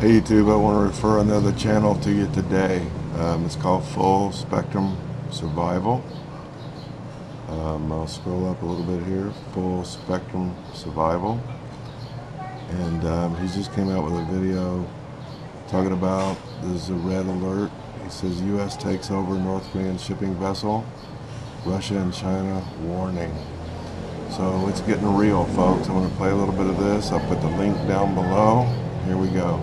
Hey YouTube, I want to refer another channel to you today. Um, it's called Full Spectrum Survival. Um, I'll scroll up a little bit here. Full Spectrum Survival. And um, he just came out with a video talking about there's a red alert. He says U.S. takes over North Korean shipping vessel. Russia and China warning. So it's getting real, folks. I'm going to play a little bit of this. I'll put the link down below. Here we go.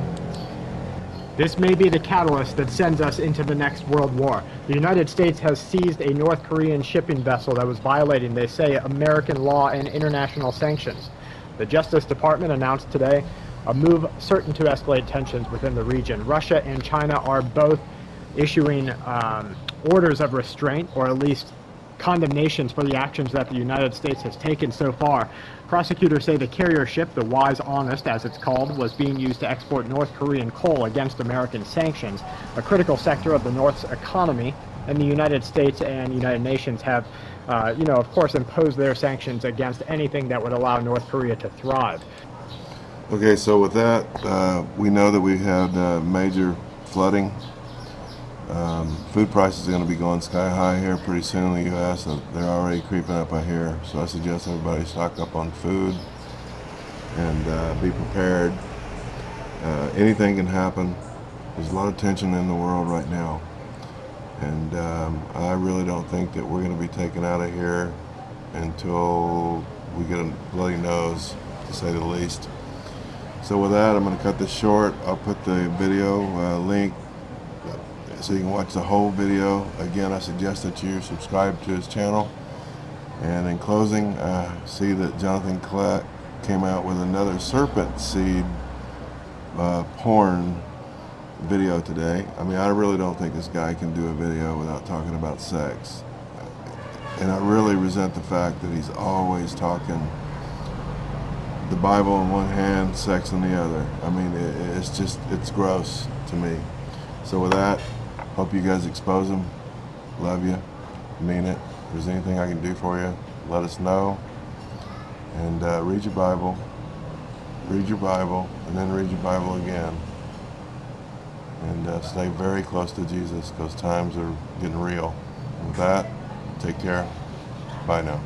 This may be the catalyst that sends us into the next world war. The United States has seized a North Korean shipping vessel that was violating, they say, American law and international sanctions. The Justice Department announced today a move certain to escalate tensions within the region. Russia and China are both issuing um, orders of restraint, or at least condemnations for the actions that the United States has taken so far. Prosecutors say the carrier ship, the Wise Honest as it's called, was being used to export North Korean coal against American sanctions, a critical sector of the North's economy, and the United States and United Nations have, uh, you know, of course, imposed their sanctions against anything that would allow North Korea to thrive. Okay, so with that, uh, we know that we had uh, major flooding um, food prices are going to be going sky high here pretty soon in the U.S. they're already creeping up out here. So I suggest everybody stock up on food and uh, be prepared. Uh, anything can happen. There's a lot of tension in the world right now. And um, I really don't think that we're going to be taken out of here until we get a bloody nose, to say the least. So with that, I'm going to cut this short. I'll put the video uh, link so you can watch the whole video. Again, I suggest that you subscribe to his channel. And in closing, I see that Jonathan Kleck came out with another serpent seed uh, porn video today. I mean, I really don't think this guy can do a video without talking about sex. And I really resent the fact that he's always talking the Bible in one hand, sex in the other. I mean, it, it's just, it's gross to me. So with that, Hope you guys expose them. Love you. Mean it. If there's anything I can do for you, let us know. And uh, read your Bible. Read your Bible, and then read your Bible again. And uh, stay very close to Jesus because times are getting real. With that, take care. Bye now.